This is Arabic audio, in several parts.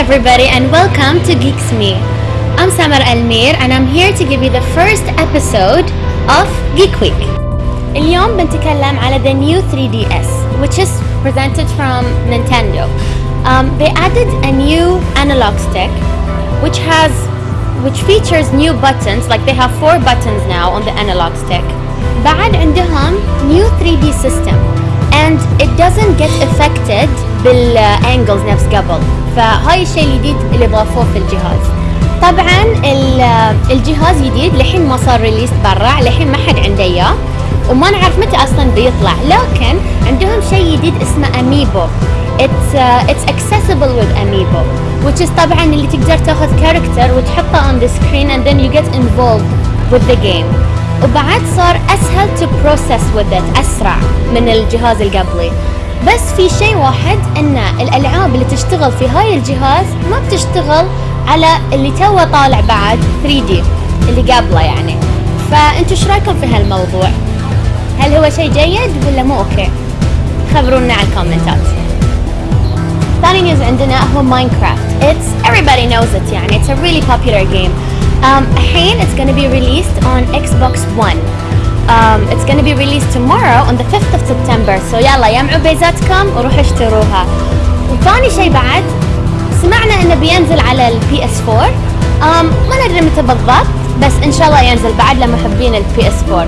everybody and welcome to Geeks Me. I'm Samar Almir and I'm here to give you the first episode of Geek Week. اليوم بنتكلم على the new 3DS which is presented from Nintendo. Um, they added a new analog stick which has which features new buttons like they have four buttons now on the analog stick. بعد عندهم new 3D system and it doesn't get affected بال angles نفس قبل. فهاي الشيء الجديد اللي ضافوه في الجهاز. طبعا الجهاز جديد لحين ما صار release برا لحين ما حد عنده إياه وما نعرف متى أصلا بيطلع. لكن عندهم شيء جديد اسمه amiibo it's uh, it's accessible with amiibo which is طبعا اللي تقدر تاخذ character وتحطه on the screen and then you get involved with the game. وبعد صار أسهل to process with it أسرع من الجهاز القبلي بس في شيء واحد إن الألعاب اللي تشتغل في هاي الجهاز ما بتشتغل على اللي توه طالع بعد 3D اللي قبله يعني. فأنتوا إيش رأيكم في هالموضوع؟ هل هو شيء جيد ولا مو أوكي؟ خبرونا على الكومنتات. ثاني news عندنا هو Minecraft it's everybody knows it يعني it's a really popular game. Um, الحين it's gonna be released on Xbox One. Um, it's gonna be released tomorrow on the 5th of September. So يلا يمعوا بيزاتكم وروحوا اشتروها. وثاني شيء بعد سمعنا إنه بينزل على ال PS 4 um, ما ندري متى بالضبط بس إن شاء الله ينزل بعد لمحبين ال PS 4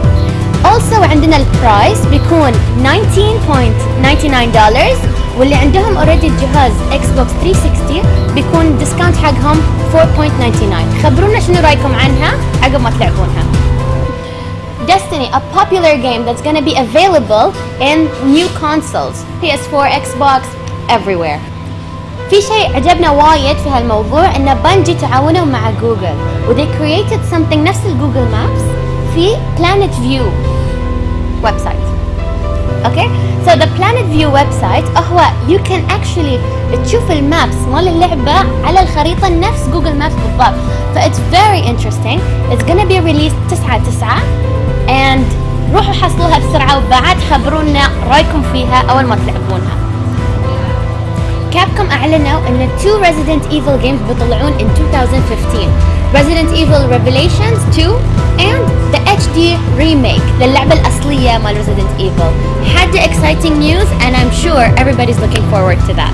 also عندنا ال price بيكون 19.99 دولار واللي عندهم already الجهاز Xbox 360 بيكون discount حقهم 4.99 خبرونا شنو رأيكم عنها عقب ما تلعبونها Destiny, a popular game that's going to be available in new consoles PS4, Xbox, everywhere. في شيء عجبنا وايد في هالموضوع إن Bungie تعاونوا مع جوجل و they created something نفس ال Google Maps في Planet View site. أوكي؟ So the Planet View website هو you can actually تشوف ال maps مال اللعبة على الخريطة نفس Google Maps بالضبط. ف it's very interesting. It's gonna be released 9 9 and روحوا حصلوها بسرعة وبعد خبرونا رأيكم فيها أول ما تلعبونها Capcom أعلنوا أن two Resident Evil games بيطلعون in 2015 Resident Evil Revelations 2 and the HD remake للعبة الأصلية مال Resident Evil حد exciting news and I'm sure everybody's looking forward to that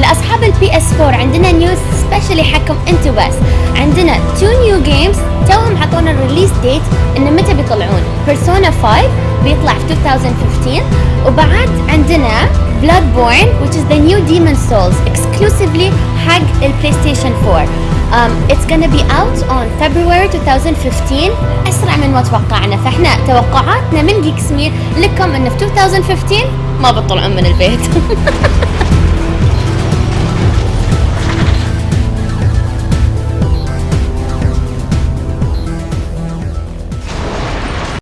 لاصحاب البي اس 4 عندنا نيوز سبيشلي حقكم انتو بس عندنا تو نيو جيمز توهم عطونا الريليس ديت انه متى بيطلعون بيرسونا 5 بيطلع في 2015 وبعد عندنا بلاد بورن which is the new Demon Souls exclusively حق البلاي ستيشن 4 um, it's gonna be out on February 2015 أسرع من ما توقعنا. فإحنا توقعاتنا من جيكس مي لكم انه في 2015 ما بتطلعون من البيت.